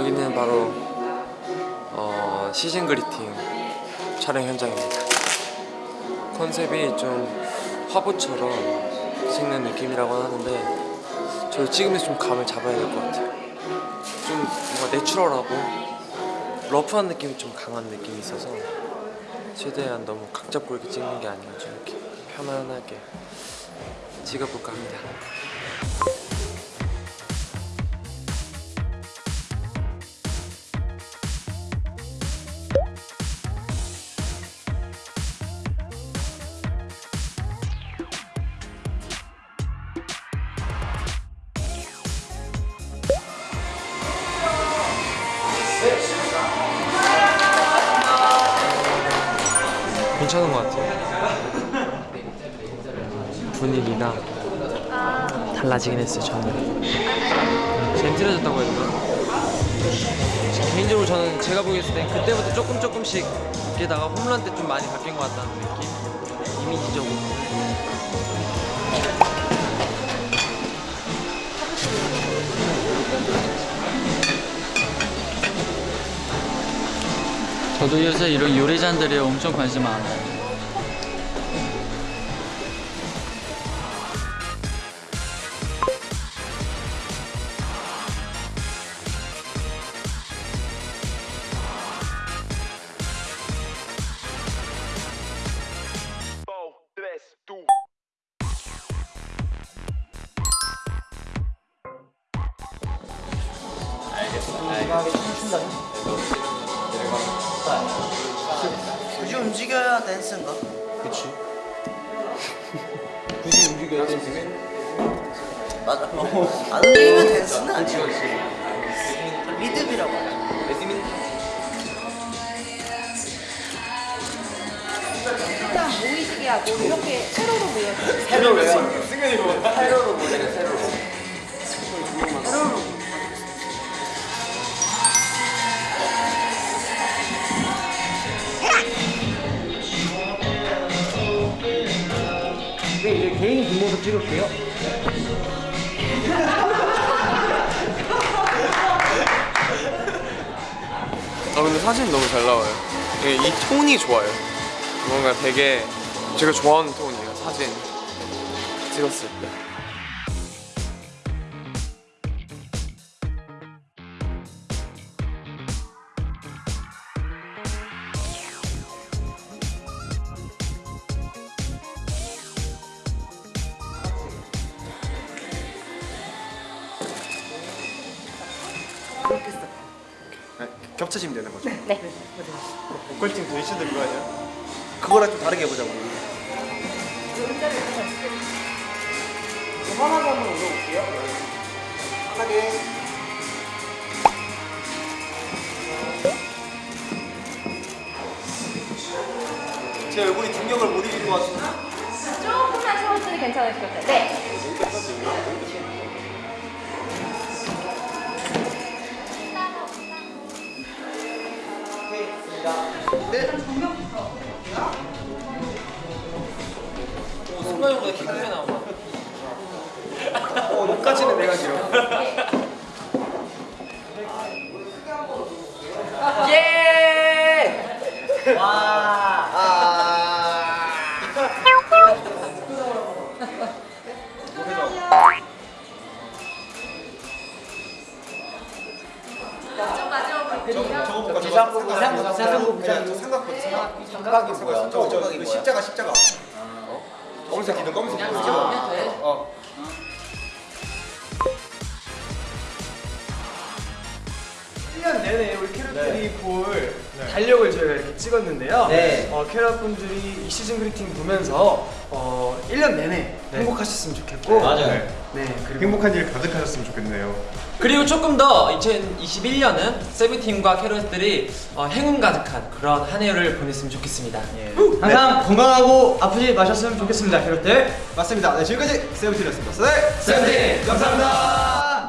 여기는 바로 어, 시즌 그리팅 촬영 현장입니다. 컨셉이 좀 화보처럼 찍는 느낌이라고 하는데 저 찍으면서 좀 감을 잡아야 될 것 같아요. 좀 뭔가 내추럴하고 러프한 느낌이 좀 강한 느낌이 있어서 최대한 너무 각 잡고 이렇게 찍는 게 아니라 좀 이렇게 편안하게 찍어볼까 합니다. 괜찮은 것 같아요. 분위기가 달라지긴 했어요. 저는 젠틀해졌다고 해야 되나? 개인적으로 저는 제가 보기했을 때 그때부터 조금 조금씩 게다가 홈런 때 좀 많이 바뀐 것 같다는 느낌. 이미지적으로. 저도 요새 이런 요리잔들이 엄청 관심 많아요. 굳이 움직여야 댄스인가? 그치. 굳이 움직여야 댄스면? 맞아. 안 움직이면 댄스는 아니야. 리듬이라고. 일단 모이시게 하고 이렇게 세로로 세로로요? 세로로 보내요, 세로로. 세로로. 개인 뒷모습 찍을게요. 아 근데 사진 너무 잘 나와요. 이게 이 톤이 좋아요. 뭔가 되게 제가 좋아하는 톤이에요. 사진 찍었을 때. 겹쳐지면 되는 거죠? 네. 보컬팀 도시도 이거 아니야? 그거랑 좀 다르게 해보자고 편하게 한번 올려볼게요. 편하게 제 얼굴이 중력을 못 이길 것 같은데 조금만 천천히 괜찮으실 것 같아요. 네. 삼각 삼각이 뭐야? 저거 저거 그 십자가 십자가 어? 검은색 기둥 검은색 기둥 어. 년 내내 우리 캐럿들이 볼 달력을 저희가 이렇게 찍었는데요. 네. 어, 캐럿 분들이 이 시즌 그리팅 보면서 어, 1년 내내 행복하셨으면 좋겠고 맞아요. 네, 그리고 행복한 일 가득하셨으면 좋겠네요 그리고 조금 더 2021년은 세븐팀과 캐럿들이 어, 행운 가득한 그런 한 해를 보냈으면 좋겠습니다. 항상 건강하고 아프지 마셨으면 좋겠습니다, 캐럿들. 맞습니다 네 지금까지 세븐틴이었습니다 네 세븐틴 감사합니다.